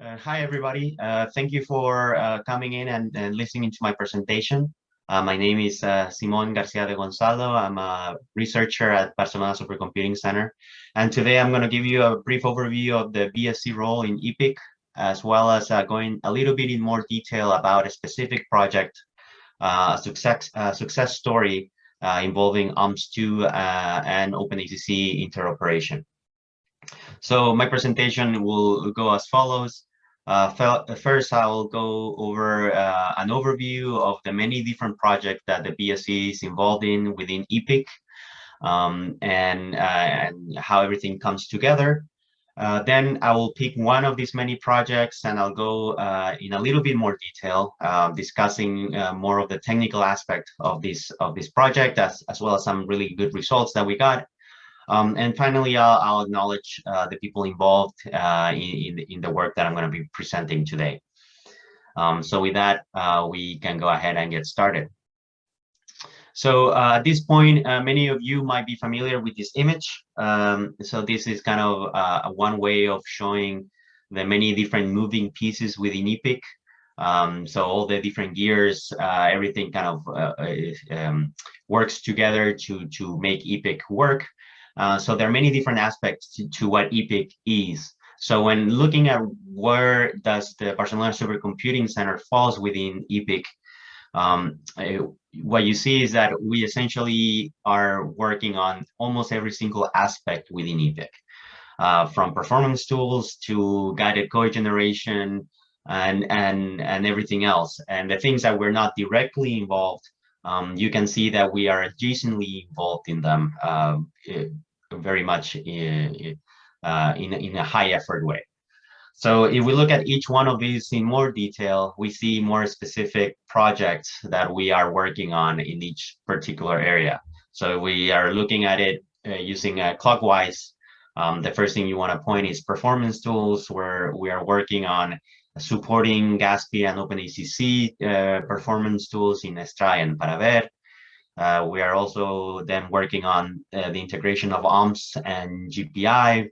Uh, hi, everybody. Uh, thank you for uh, coming in and, and, listening to my presentation. Uh, my name is uh, Simon Garcia de Gonzalo. I'm a researcher at Barcelona Supercomputing Center. And today I'm going to give you a brief overview of the BSC role in EPEEC, as well as uh, going a little bit in more detail about a specific project, a success, success story involving OmpSs-2 and OpenACC interoperation. So my presentation will go as follows. Uh, first, I will go over uh, an overview of the many different projects that the BSC is involved in within EPEEC um, and, uh, and how everything comes together. Uh, then I will pick one of these many projects and I'll go uh, in a little bit more detail, uh, discussing more of the technical aspect of this of this project, as, as well as some really good results that we got. Um, and finally, I'll, I'll acknowledge uh, the people involved uh, in, in, the work that I'm going to be presenting today. Um, so with that, uh, we can go ahead and get started. So uh, at this point, uh, many of you might be familiar with this image. Um, so this is kind of uh, one way of showing the many different moving pieces within EPEEC. Um, so all the different gears, everything kind of um, works together to, to make EPEEC work. Uh, so there are many different aspects to, to, what EPEEC is. So when looking at where does the Barcelona Supercomputing Center falls within EPEEC, um, what you see is that we essentially are working on almost every single aspect within EPEEC, uh, from performance tools to guided code generation and, and, and everything else. And the things that we're not directly involved, um, you can see that we are adjacently involved in them uh, very much in, uh, in, in a high effort way. So if we look at each one of these in more detail, we see more specific projects that we are working on in each particular area. So we are looking at it uh, using a clockwise. Um, the first thing you want to point is performance tools, where we are working on supporting GASPI and OpenACC uh, performance tools in Extrae and Paraver. Uh, we are also then working on uh, the integration of OmpSs and GPI.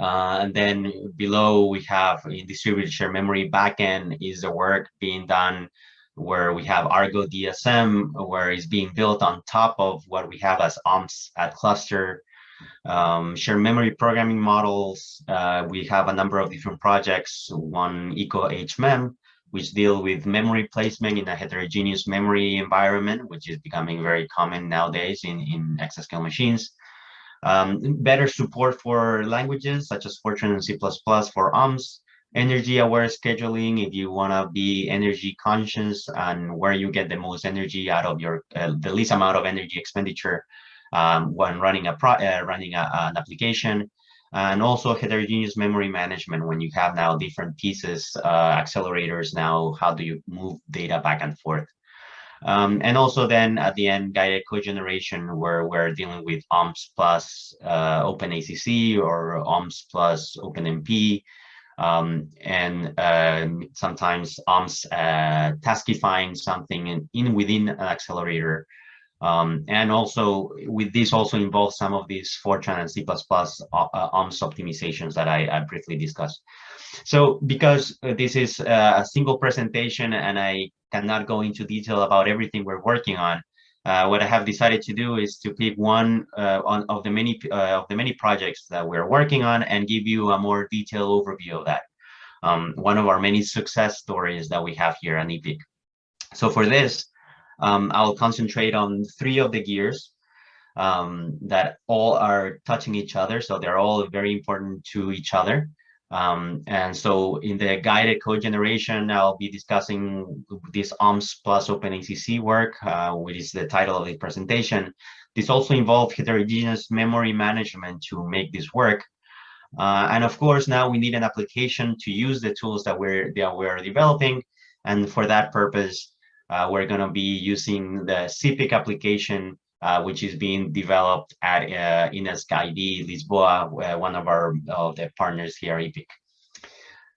Uh, and then below we have in distributed shared memory backend is the work being done where we have Argo DSM, where it's being built on top of what we have as OmpSs at cluster. Um, share memory programming models, uh, we have a number of different projects, one Eco HMEM, which deal with memory placement in a heterogeneous memory environment, which is becoming very common nowadays in, in exascale machines. Um, better support for languages such as Fortran and C++ for OmpSs, energy aware scheduling if you want to be energy conscious and where you get the most energy out of your uh, the least amount of energy expenditure um, when running a pro uh, running a, an application and also heterogeneous memory management when you have now different pieces, uh, accelerators now, how do you move data back and forth? Um, and also then at the end, guided code generation, where we're dealing with OmpSs plus uh, OpenACC or OmpSs plus OpenMP, um, and uh, sometimes OmpSs uh, taskifying something in, in within an accelerator um, and also with this also involves some of these Fortran and C++ uh, uh, OmpSs optimizations that I, I, briefly discussed. So because uh, this is a single presentation and I cannot go into detail about everything we're working on, uh, what I have decided to do is to pick one uh, on, of the many uh, of the many projects that we're working on and give you a more detailed overview of that. Um, one of our many success stories that we have here at EPEEC. So for this, um, I'll concentrate on three of the gears um, that all are touching each other. So they're all very important to each other. Um, and so in the guided code generation, I'll be discussing this OmpSs plus OpenACC work, uh, which is the title of the presentation. This also involves heterogeneous memory management to make this work. Uh, and of course, now we need an application to use the tools that we're, that we're developing. And for that purpose, uh, we're going to be using the ZPIC application, uh, which is being developed at uh, ID Lisboa, uh, one of our the partners here, EPEEC.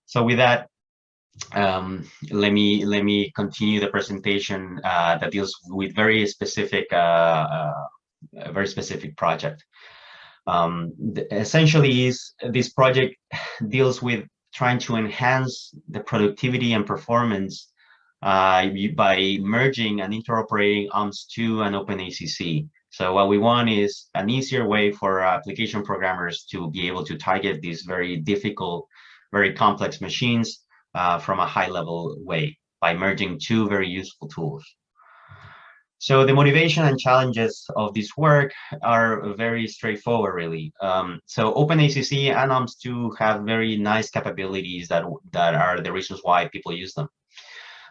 So with that, um, let me let me continue the presentation uh, that deals with very specific, uh, very specific project. Um, essentially, is this project deals with trying to enhance the productivity and performance uh, by merging and interoperating OmpSs-2 and OpenACC. So what we want is an easier way for application programmers to be able to target these very difficult, very complex machines uh, from a high level way by merging two very useful tools. So the motivation and challenges of this work are very straightforward, really. Um, so OpenACC and OmpSs-2 have very nice capabilities that, that are the reasons why people use them.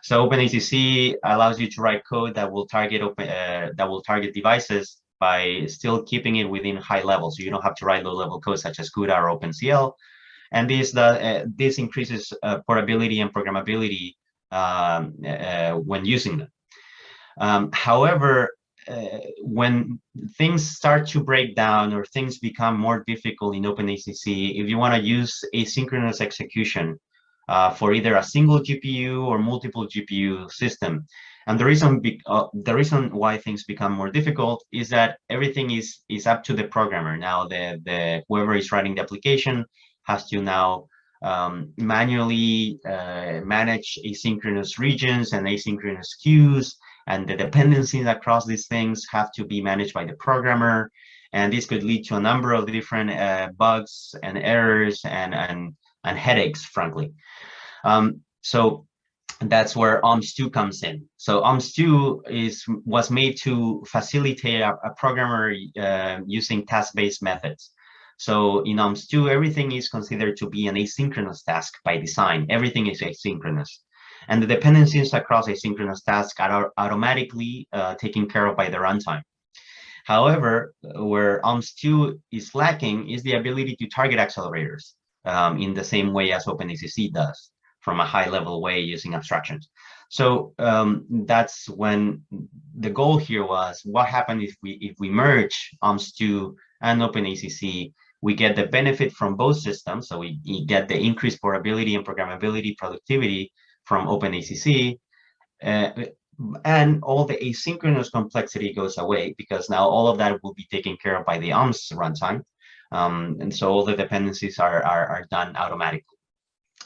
So OpenACC allows you to write code that will target open uh, that will target devices by still keeping it within high level. So you don't have to write low-level code such as CUDA or OpenCL. And this the, uh, this increases uh, portability and programmability um, uh, when using them. Um, however, uh, when things start to break down or things become more difficult in OpenACC, if you want to use asynchronous execution, uh, for either a single GPU or multiple GPU system. And the reason uh, the reason why things become more difficult is that everything is is up to the programmer. Now the the whoever is writing the application has to now um, manually uh, manage asynchronous regions and asynchronous queues, and the dependencies across these things have to be managed by the programmer. And this could lead to a number of different uh, bugs and errors and and and headaches, frankly. Um, so that's where OmpSs-2 comes in. So OmpSs-2 is was made to facilitate a, a programmer uh, using task-based methods. So in OmpSs-2, everything is considered to be an asynchronous task by design. Everything is asynchronous. And the dependencies across asynchronous tasks are automatically uh, taken care of by the runtime. However, where OmpSs-2 is lacking is the ability to target accelerators um, in the same way as OpenACC does from a high level way using abstractions. So um, that's when the goal here was what happened if we if we merge OmpSs-2 and OpenACC, we get the benefit from both systems. So we, we get the increased portability and programmability productivity from OpenACC. Uh, and all the asynchronous complexity goes away because now all of that will be taken care of by the OmpSs runtime. Um, and so all the dependencies are, are, are done automatically.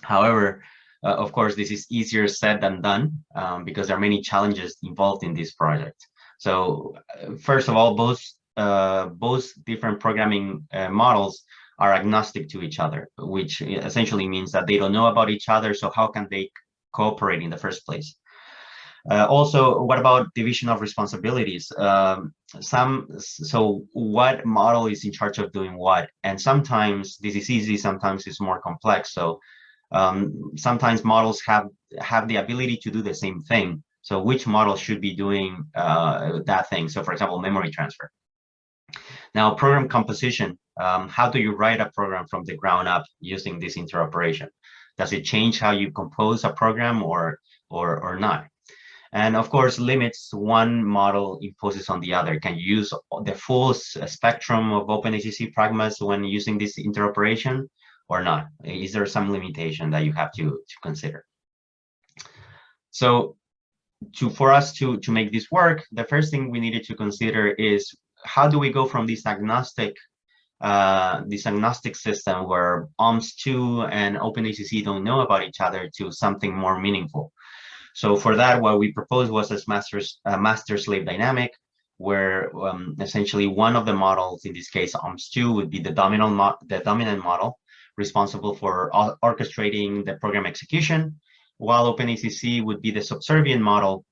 However, uh, of course, this is easier said than done um, because there are many challenges involved in this project. So uh, first of all, both, uh, both different programming uh, models are agnostic to each other, which essentially means that they don't know about each other. So how can they cooperate in the first place? Uh, also, what about division of responsibilities? Um, some so what model is in charge of doing what? And sometimes this is easy, sometimes it's more complex. So um, sometimes models have have the ability to do the same thing. So which model should be doing uh, that thing? So for example, memory transfer. Now, program composition. Um, how do you write a program from the ground up using this interoperation? Does it change how you compose a program or or or not? And of course, limits one model imposes on the other. Can you use the full spectrum of OpenACC pragmas when using this interoperation or not? Is there some limitation that you have to, to consider? So to for us to, to make this work, the first thing we needed to consider is how do we go from this agnostic uh, this agnostic system where OmpSs-2 and OpenACC don't know about each other to something more meaningful. So for that, what we proposed was a master's uh, master-slave dynamic, where um, essentially one of the models, in this case OmpSs-2, would be the dominant the dominant model responsible for orchestrating the program execution, while OpenACC would be the subservient model,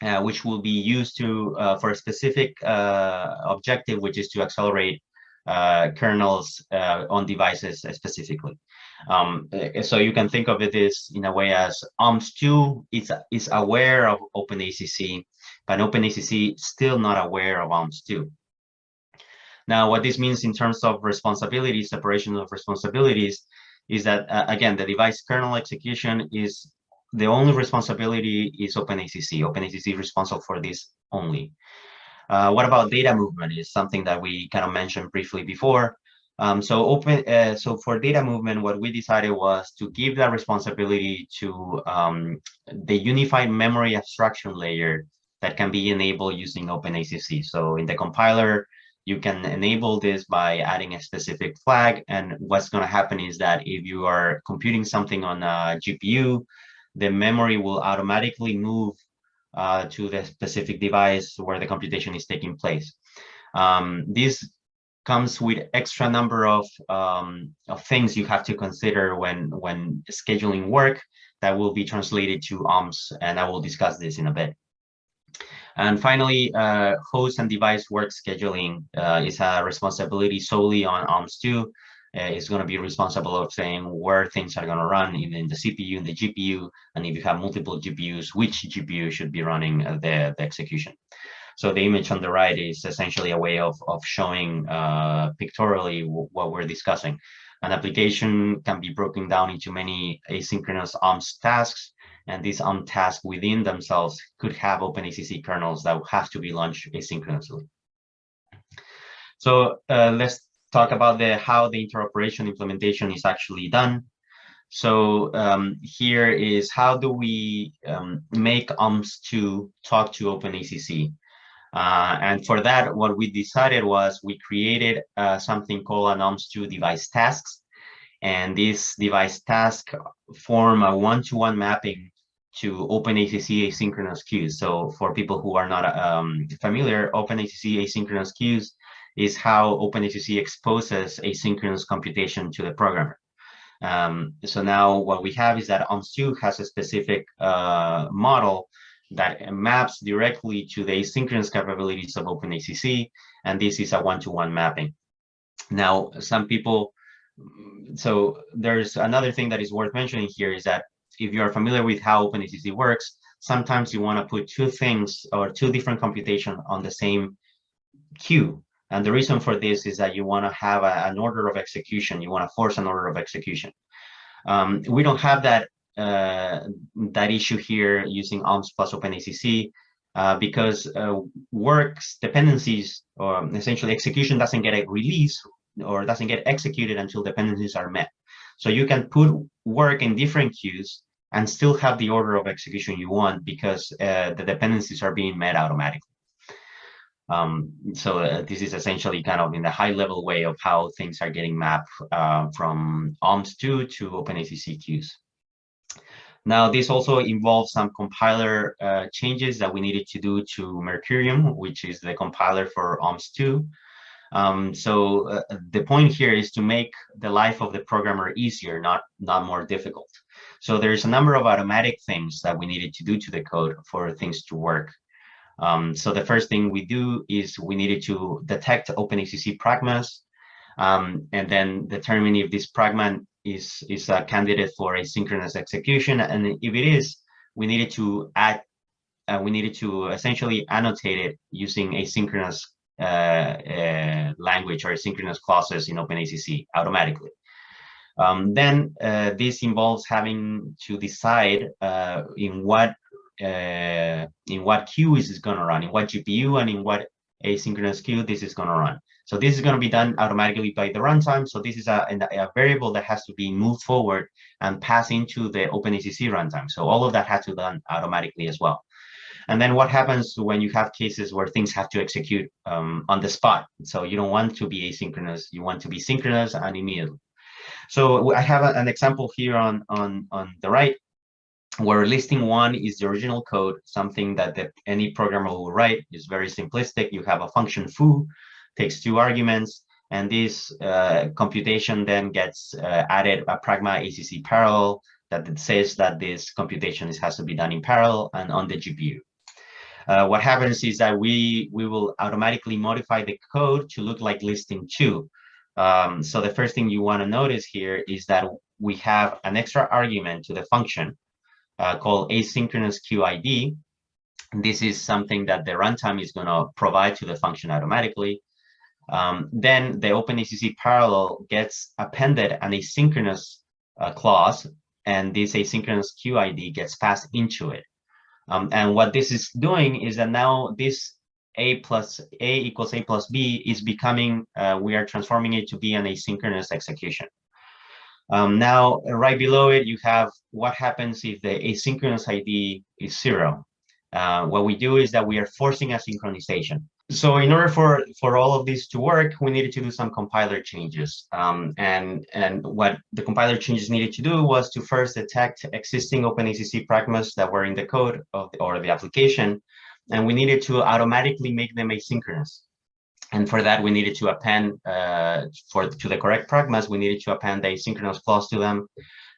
uh, which will be used to uh, for a specific uh, objective, which is to accelerate kernels uh, on devices specifically. Um, eh, so you can think of it as in a way as OmpSs-2 is, is aware of OpenACC, but OpenACC still not aware of OmpSs-2. Now, what this means in terms of responsibility, separation of responsibilities, is that, uh, again, the device kernel execution is the only responsibility is OpenACC. OpenACC is responsible for this only. Uh, what about data movement is something that we kind of mentioned briefly before. Um, so open, uh, so for data movement, what we decided was to give that responsibility to um, the unified memory abstraction layer that can be enabled using OpenACC. So in the compiler, you can enable this by adding a specific flag. And what's going to happen is that if you are computing something on a GPU, the memory will automatically move uh, to the specific device where the computation is taking place. Um, this comes with extra number of, um, of things you have to consider when, when scheduling work that will be translated to OmpSs, and I will discuss this in a bit. And finally, uh, host and device work scheduling uh, is a responsibility solely on OmpSs-2. Uh, it's going to be responsible of saying where things are going to run in, in, the CPU and the GPU, and if you have multiple GPUs, which GPU should be running uh, the, the execution. So the image on the right is essentially a way of, of showing uh, pictorially what we're discussing. An application can be broken down into many asynchronous OmpSs tasks, and these OmpSs tasks within themselves could have OpenACC kernels that have to be launched asynchronously. So uh, let's talk about the how the interoperation implementation is actually done. So um, here is how do we um, make OmpSs-2 talk to OpenACC? Uh, and for that, what we decided was we created uh, something called an OmpSs-2 device tasks. And this device task form a one-to-one -one mapping to OpenACC asynchronous queues. So for people who are not um, familiar, OpenACC asynchronous queues is how OpenACC exposes asynchronous computation to the programmer. Um, so now what we have is that OmpSs-2 has a specific uh, model that maps directly to the asynchronous capabilities of OpenACC, and this is a one-to-one -one mapping. Now, some people, so there's another thing that is worth mentioning here is that if you are familiar with how OpenACC works, sometimes you want to put two things or two different computation on the same queue. And the reason for this is that you want to have a, an order of execution. You want to force an order of execution. Um, we don't have that uh, that issue here using OmpSs plus OpenACC uh, because uh, works dependencies or essentially execution doesn't get a release or doesn't get executed until dependencies are met. So you can put work in different queues and still have the order of execution you want because uh, the dependencies are being met automatically. Um, so uh, this is essentially kind of in the high level way of how things are getting mapped uh, from OmpSs-2 to OpenACC queues. Now, this also involves some compiler uh, changes that we needed to do to Mercurium, which is the compiler for OmpSs-2. Um, so uh, the point here is to make the life of the programmer easier, not, not more difficult. So there's a number of automatic things that we needed to do to the code for things to work. Um, so the first thing we do is we needed to detect OpenACC pragmas um, and then determine if this pragma is, is a candidate for asynchronous execution. And if it is, we needed to add, uh, we needed to essentially annotate it using asynchronous uh, uh, language or asynchronous clauses in OpenACC automatically. Um, then uh, this involves having to decide uh, in what uh, in what queue is this going to run, in what GPU and in what asynchronous queue this is going to run. So this is going to be done automatically by the runtime. So this is a, a, variable that has to be moved forward and pass into the OpenACC runtime. So all of that has to be done automatically as well. And then what happens when you have cases where things have to execute um, on the spot? So you don't want to be asynchronous, you want to be synchronous and immediately. So I have a, an example here on, on, on the right where listing one is the original code, something that the, any programmer will write is very simplistic. You have a function foo takes two arguments, and this uh, computation then gets uh, added a pragma ACC parallel that says that this computation is, has to be done in parallel and on the GPU. Uh, what happens is that we we will automatically modify the code to look like listing two. Um, so the first thing you want to notice here is that we have an extra argument to the function uh, called asynchronous QID. This is something that the runtime is going to provide to the function automatically. Um, then the OpenACC parallel gets appended an asynchronous uh, clause, and this asynchronous QID gets passed into it. Um, and what this is doing is that now this a plus a equals a plus b is becoming, uh, we are transforming it to be an asynchronous execution. Um, now, right below it, you have what happens if the asynchronous ID is zero. Uh, what we do is that we are forcing a synchronization so in order for for all of this to work, we needed to do some compiler changes. Um, and and what the compiler changes needed to do was to first detect existing OpenACC pragmas that were in the code of the, or the application, and we needed to automatically make them asynchronous. And for that, we needed to append uh, for to the correct pragmas, we needed to append the asynchronous clause to them.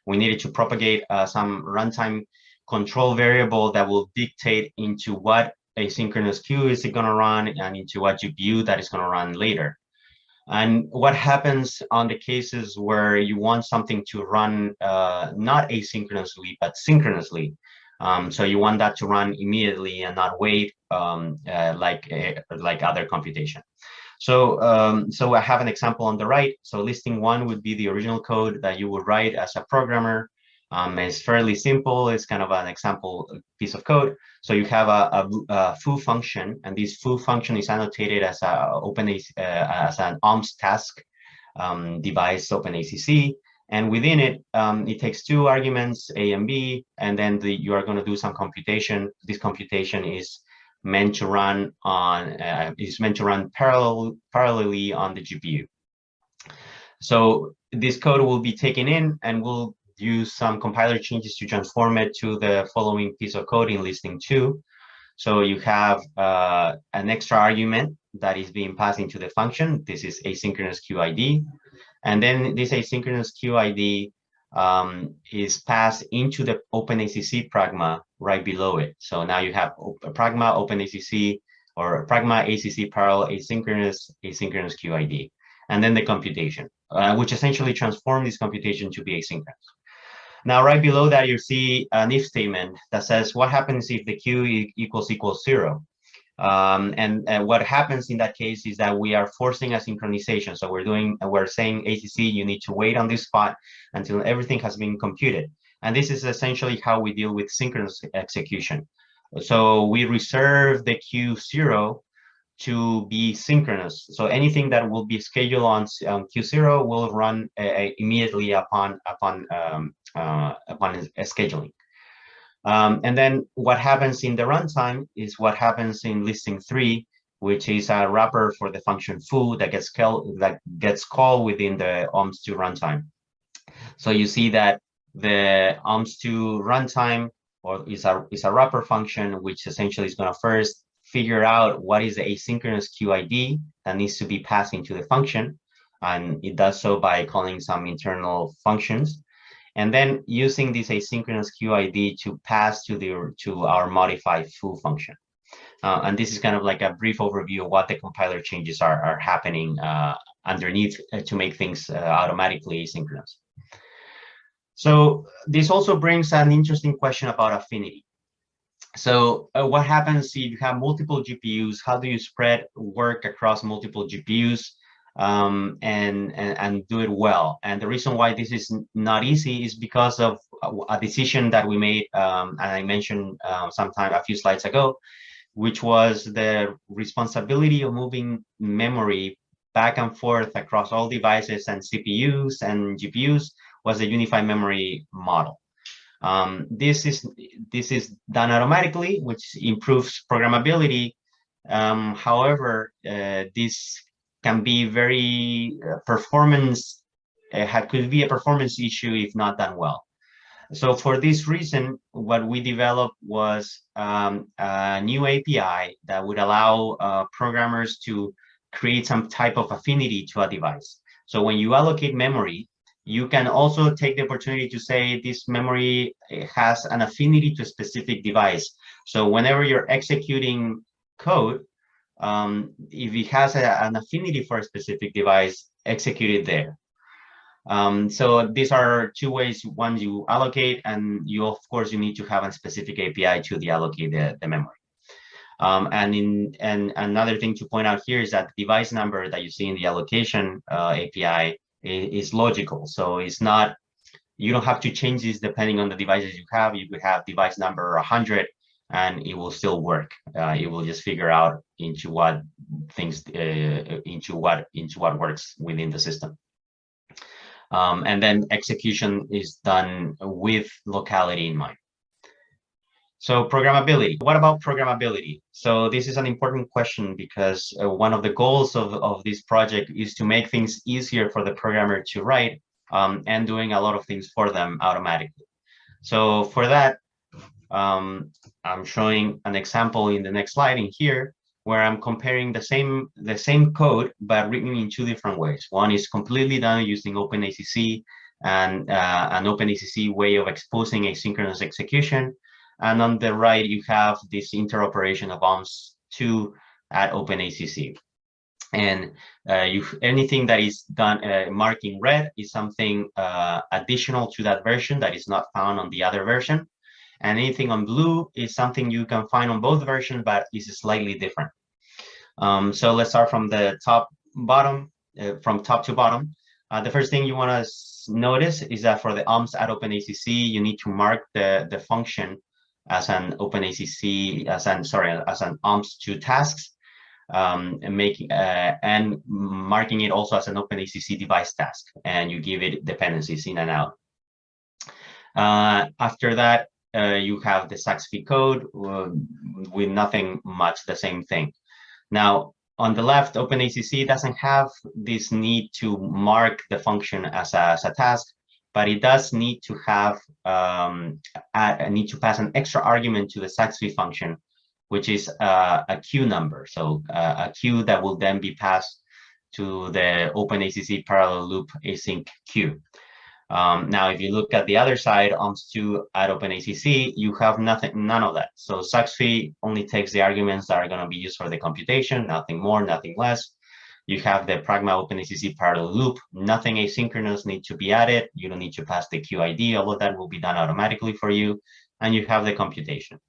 We needed to propagate uh, some runtime control variable that will dictate into what asynchronous queue is it going to run and into what GPU that is going to run later. And what happens on the cases where you want something to run uh, not asynchronously, but synchronously. Um, so you want that to run immediately and not wait um, uh, like, uh, like other computation. So, um, so I have an example on the right. So listing one would be the original code that you would write as a programmer um, it's fairly simple. It's kind of an example piece of code. So you have a, a, a foo function, and this foo function is annotated as a open uh, as an OmpSs task um, device OpenACC. And within it, um, it takes two arguments, A and B, and then the, you are going to do some computation. This computation is meant to run on uh, is meant to run parallel parallelly on the GPU. So this code will be taken in and we'll use some compiler changes to transform it to the following piece of code in listing two. So you have uh, an extra argument that is being passed into the function. This is asynchronous QID. And then this asynchronous QID um, is passed into the OpenACC pragma right below it. So now you have a pragma OpenACC or pragma ACC parallel asynchronous asynchronous QID. And then the computation, uh, which essentially transform this computation to be asynchronous. Now, right below that, you see an if statement that says what happens if the q equals equals zero. Um, and, and, what happens in that case is that we are forcing a synchronization. So we're doing, we're saying ACC, you need to wait on this spot until everything has been computed. And this is essentially how we deal with synchronous execution. So we reserve the Q0 to be synchronous. So anything that will be scheduled on um, Q0 will run uh, immediately upon upon um, uh, upon scheduling. Um, and then what happens in the runtime is what happens in listing three, which is a wrapper for the function foo that gets called that gets called within the OmpSs-2 runtime. So you see that the OmpSs-2 runtime or is a is a wrapper function which essentially is going to first figure out what is the asynchronous QID that needs to be passed into the function. And it does so by calling some internal functions and then using this asynchronous QID to pass to the to our modified foo function. Uh, and this is kind of like a brief overview of what the compiler changes are, are happening uh, underneath uh, to make things uh, automatically asynchronous. So this also brings an interesting question about affinity. So uh, what happens if you have multiple GPUs? How do you spread work across multiple GPUs? um, and, and, and do it well. And the reason why this is not easy is because of a decision that we made, um, and I mentioned uh, sometime a few slides ago, which was the responsibility of moving memory back and forth across all devices and CPUs and GPUs was a unified memory model. Um, this is this is done automatically, which improves programmability. Um, however, uh, this can be very uh, performance, uh, could be a performance issue if not done well. So for this reason, what we developed was um, a new API that would allow uh, programmers to create some type of affinity to a device. So when you allocate memory, you can also take the opportunity to say this memory uh, has an affinity to a specific device. So whenever you're executing code, um, if it has a, an affinity for a specific device, execute it there. Um, so these are two ways. One, you allocate, and you of course you need to have a specific API to deallocate the, the memory. Um, and in and another thing to point out here is that the device number that you see in the allocation uh, API is, logical. So it's not you don't have to change this depending on the devices you have. You could have device number 100 and it will still work. Uh, it will just figure out into what things uh, into what into what works within the system. Um, and then execution is done with locality in mind. So programmability, what about programmability? So this is an important question because uh, one of the goals of, of this project is to make things easier for the programmer to write um, and doing a lot of things for them automatically. So for that, um, I'm showing an example in the next slide in here where I'm comparing the same the same code but written in two different ways. One is completely done using OpenACC and uh, an OpenACC way of exposing asynchronous execution. And on the right, you have this interoperation of OmpSs-2 at OpenACC. And uh, you, anything that is done uh, marking red is something uh, additional to that version that is not found on the other version. And anything on blue is something you can find on both versions, but is slightly different. Um, so let's start from the top bottom, uh, from top to bottom. Uh, the first thing you want to notice is that for the OmpSs at OpenACC, you need to mark the, the function as an OpenACC, as an, sorry, as an OmpSs-2 tasks, um, and making uh, and marking it also as an OpenACC device task, and you give it dependencies in and out. Uh, after that, uh, you have the SAXPY code uh, with nothing much the same thing. Now, on the left, OpenACC doesn't have this need to mark the function as a, as a task, but it does need to have um, need to pass an extra argument to the SAXPY function, which is uh, a queue number. So uh, a queue that will then be passed to the OpenACC parallel loop async queue. Um, now, if you look at the other side, OmpSs-2 at OpenACC, you have nothing, none of that. So SAXPY only takes the arguments that are going to be used for the computation, nothing more, nothing less. You have the Pragma OpenACC parallel loop, nothing asynchronous needs to be added. You don't need to pass the QID. All of that will be done automatically for you. And you have the computation.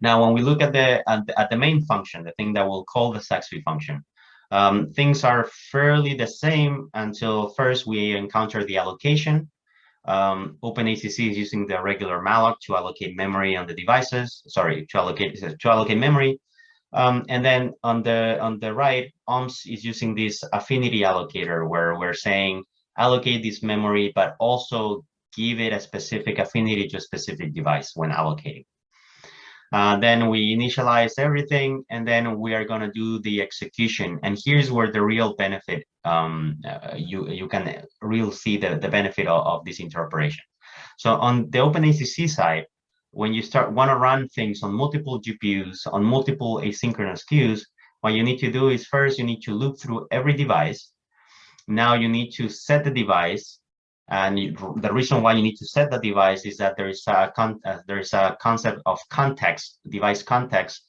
Now, when we look at the, at the, at the main function, the thing that we'll call the SAXPY function, um, things are fairly the same until first we encounter the allocation. Um, OpenACC is using the regular malloc to allocate memory on the devices, sorry, to allocate, to allocate memory. Um, and then on the on the right, OmpSs is using this affinity allocator where we're saying allocate this memory, but also give it a specific affinity to a specific device when allocating. Uh, then we initialize everything, and then we are going to do the execution. And here's where the real benefit, um, uh, you, you can really see the, the benefit of, of this interoperation. So on the OpenACC side, when you start want to run things on multiple GPUs, on multiple asynchronous queues, what you need to do is first you need to loop through every device. Now you need to set the device and the reason why you need to set the device is that there is a con uh, there is a concept of context, device context,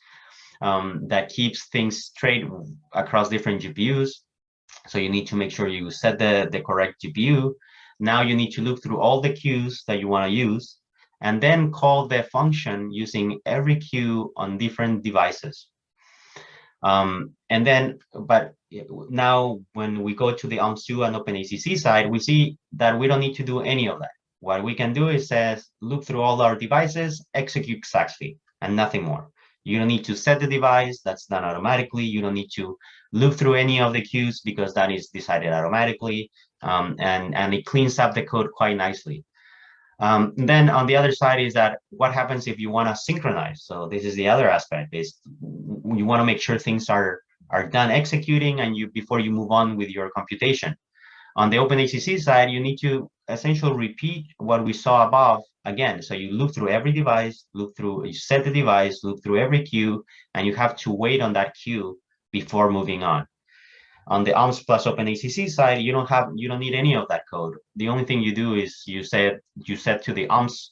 um, that keeps things straight across different GPUs. So you need to make sure you set the, the correct GPU. Now you need to look through all the queues that you want to use and then call the function using every queue on different devices. Um, and then, but now when we go to the OmpSs-2 and OpenACC side, we see that we don't need to do any of that. What we can do is says, look through all our devices, execute exactly, and nothing more. You don't need to set the device, that's done automatically. You don't need to look through any of the queues because that is decided automatically. Um, and, and it cleans up the code quite nicely. Um, then on the other side is that what happens if you want to synchronize? So this is the other aspect is you want to make sure things are are done executing and you before you move on with your computation. On the OpenACC side, you need to essentially repeat what we saw above again. So you look through every device, look through, you set the device, look through every queue, and you have to wait on that queue before moving on. On the OmpSs plus OpenACC side, you don't have, you don't need any of that code. The only thing you do is you set, you set to the OmpSs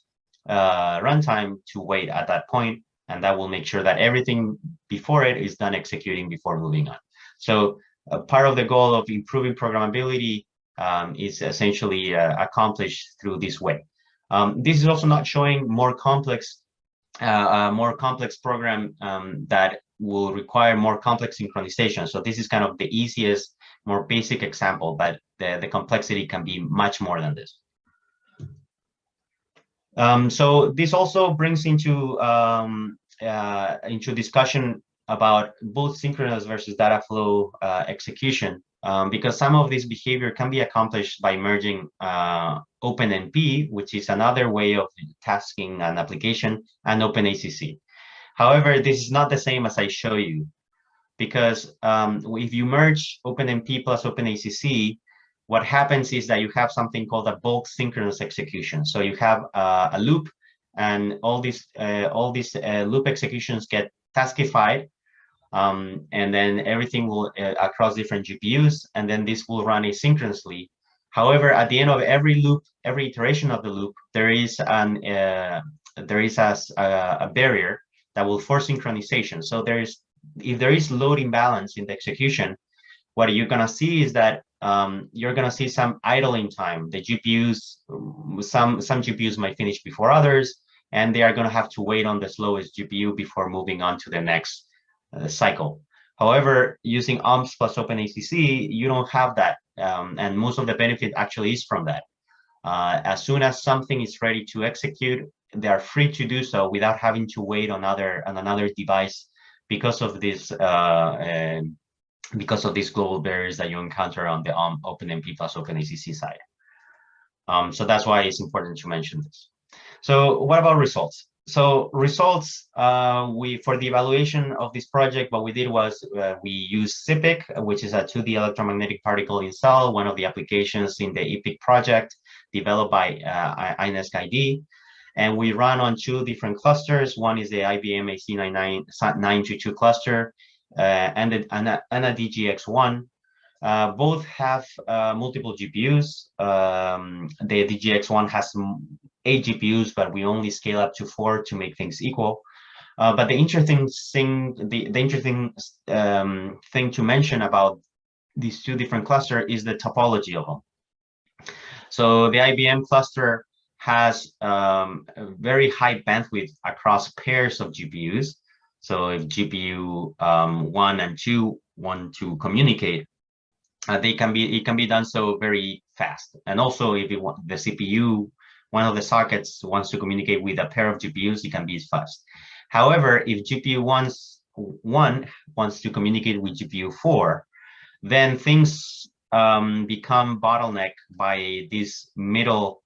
uh, runtime to wait at that point, and that will make sure that everything before it is done executing before moving on. So uh, part of the goal of improving programmability um, is essentially uh, accomplished through this way. Um, this is also not showing more complex, uh, more complex program um, that will require more complex synchronization. So this is kind of the easiest, more basic example, but the, the complexity can be much more than this. Um, so this also brings into um, uh, into discussion about both synchronous versus data flow uh, execution. um, because some of this behavior can be accomplished by merging uh, OpenMP, which is another way of tasking an application, and OpenACC. However, this is not the same as I show you, because um, if you merge OpenMP plus OpenACC, what happens is that you have something called a bulk synchronous execution. So you have uh, a loop, and all these uh, all these uh, loop executions get taskified um, and then everything will uh, across different GPUs, and then this will run asynchronously. However, at the end of every loop, every iteration of the loop, there is an uh, there is a, a barrier that will force synchronization. So there is if there is load imbalance in the execution, what you're gonna see is that um, you're gonna see some idling time. The GPUs, some some GPUs might finish before others, and they are gonna have to wait on the slowest GPU before moving on to the next uh, cycle. However, using OmpSs plus OpenACC, you don't have that. Um, and most of the benefit actually is from that. Uh, as soon as something is ready to execute, they are free to do so without having to wait on, other, on another device because of this uh, um, because of these global barriers that you encounter on the um, OpenMP plus OpenACC side. Um, so that's why it's important to mention this. So what about results? so results uh, we for the evaluation of this project what we did was uh, we used ZPIC which is a 2d electromagnetic particle in cell one of the applications in the EPEEC project developed by uh, INESC ID and we run on two different clusters one is the IBM AC922 cluster uh, and, the, and, a, and a DGX1 uh, both have uh, multiple GPUs. Um, the DGX1 has eight GPUs, but we only scale up to four to make things equal. Uh, but the interesting thing, the, the interesting um, thing to mention about these two different clusters is the topology of them. So the IBM cluster has um, a very high bandwidth across pairs of GPUs. So if GPU um, one and two want to communicate, uh, they can be it can be done so very fast. And also, if you want the CPU, one of the sockets wants to communicate with a pair of GPUs, it can be fast. However, if GPU wants one wants to communicate with GPU four, then things um, become bottleneck by this middle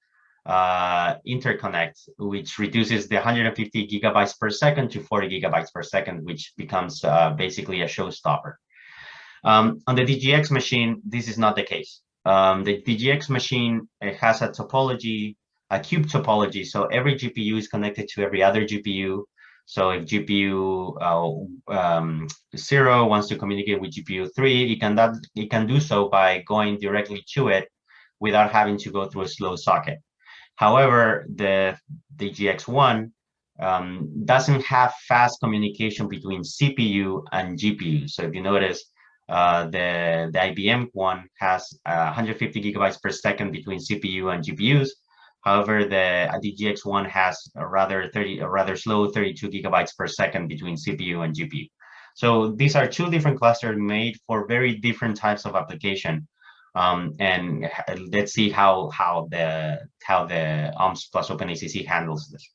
uh, interconnect, which reduces the 150 gigabytes per second to 40 gigabytes per second, which becomes uh, basically a showstopper. Um, on the DGX machine, this is not the case. Um, the DGX machine has a topology, a cube topology. So every GPU is connected to every other GPU. So if GPU uh, um, zero wants to communicate with GPU three, it can that it can do so by going directly to it without having to go through a slow socket. However, the the GX1 um, doesn't have fast communication between CPU and GPU. So if you notice, uh, the, the IBM one has uh, 150 gigabytes per second between CPU and GPUs. However, the DGX one has a rather 30, a rather slow 32 gigabytes per second between CPU and GPU. So these are two different clusters made for very different types of application. Um, and let's see how how the how the OmpSs plus OpenACC handles this.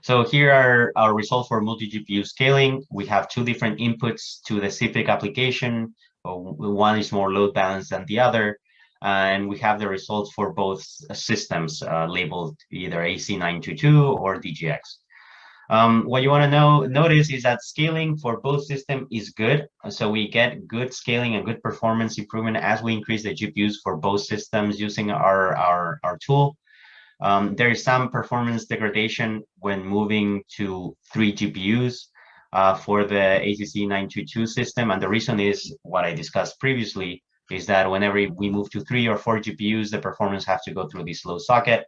So here are our results for multi-GPU scaling. We have two different inputs to the ZPIC application. One is more load balanced than the other. And we have the results for both systems uh, labeled either AC922 or DGX. Um, what you want to know notice is that scaling for both system is good. So we get good scaling and good performance improvement as we increase the GPUs for both systems using our, our, our tool. Um, there is some performance degradation when moving to three GPUs uh, for the ACC 922 system. And the reason is what I discussed previously is that whenever we move to three or four GPUs, the performance has to go through this slow socket.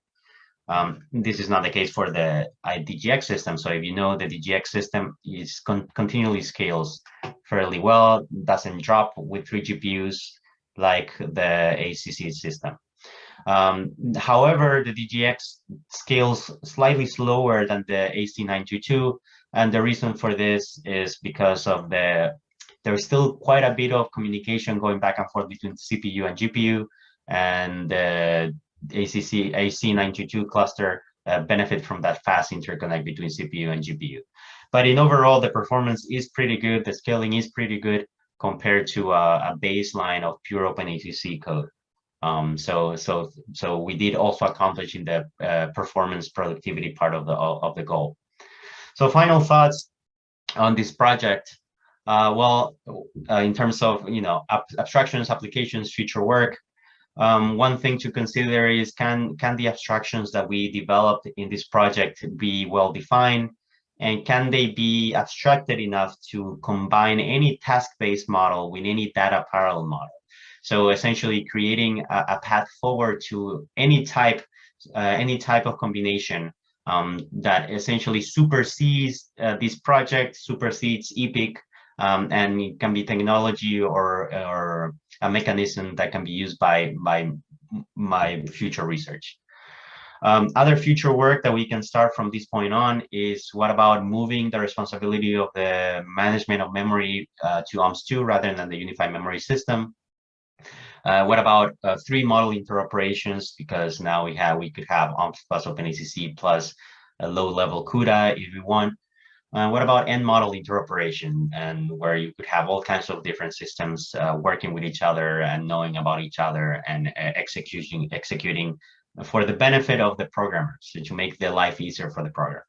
Um, this is not the case for the DGX system. So if you know the DGX system is con continually scales fairly well, doesn't drop with three GPUs like the ACC system. Um, however, the DGX scales slightly slower than the AC922, and the reason for this is because of the there's still quite a bit of communication going back and forth between CPU and GPU, and the ACC AC92 cluster uh, benefit from that fast interconnect between CPU and GPU. But in overall, the performance is pretty good, the scaling is pretty good, compared to a, a baseline of pure OpenACC code. Um, so, so, so we did also accomplish in the uh, performance productivity part of the of the goal. So, final thoughts on this project. Uh, well, uh, in terms of you know ab abstractions, applications, future work, um, one thing to consider is can can the abstractions that we developed in this project be well defined, and can they be abstracted enough to combine any task-based model with any data parallel model? So essentially creating a, a path forward to any type, uh, any type of combination um, that essentially supersedes uh, this project, supersedes EPEEC, um, and it can be technology or, or a mechanism that can be used by, by my future research. Um, other future work that we can start from this point on is what about moving the responsibility of the management of memory uh, to OmpSs-2 rather than the unified memory system? Uh, what about uh, three model interoperations? Because now we have we could have OmpSs plus OpenACC plus a low-level CUDA if we want. Uh, what about n model interoperation and where you could have all kinds of different systems uh, working with each other and knowing about each other and uh, executing executing for the benefit of the programmers to make their life easier for the programmer.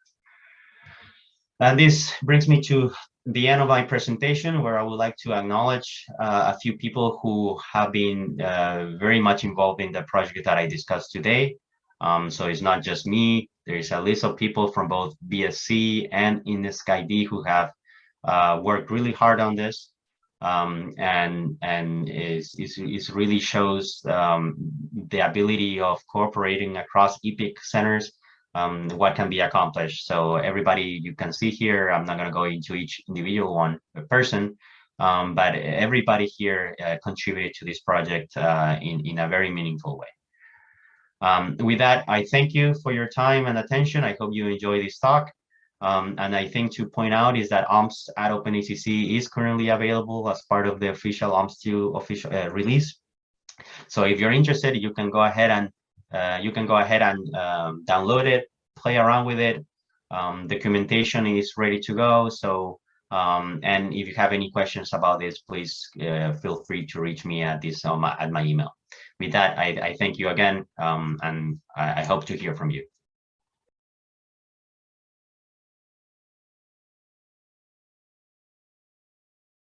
And this brings me to the end of my presentation where I would like to acknowledge uh, a few people who have been uh, very much involved in the project that I discussed today. Um, so it's not just me, there's a list of people from both BSC and INESC-ID who have uh, worked really hard on this. Um, and and is, is, really shows um, the ability of cooperating across EPEEC centers um, what can be accomplished. So everybody you can see here, I'm not going to go into each individual one person, um, but everybody here uh, contributed to this project uh, in, in a very meaningful way. Um, with that, I thank you for your time and attention. I hope you enjoy this talk. Um, and I think to point out is that OmpSs at OpenACC is currently available as part of the official OmpSs-2 official uh, release. So if you're interested, you can go ahead and uh, you can go ahead and um, download it, play around with it. Um, documentation is ready to go. So, um, and if you have any questions about this, please uh, feel free to reach me at this um, at my email. With that, I, I thank you again, um, and I, I hope to hear from you.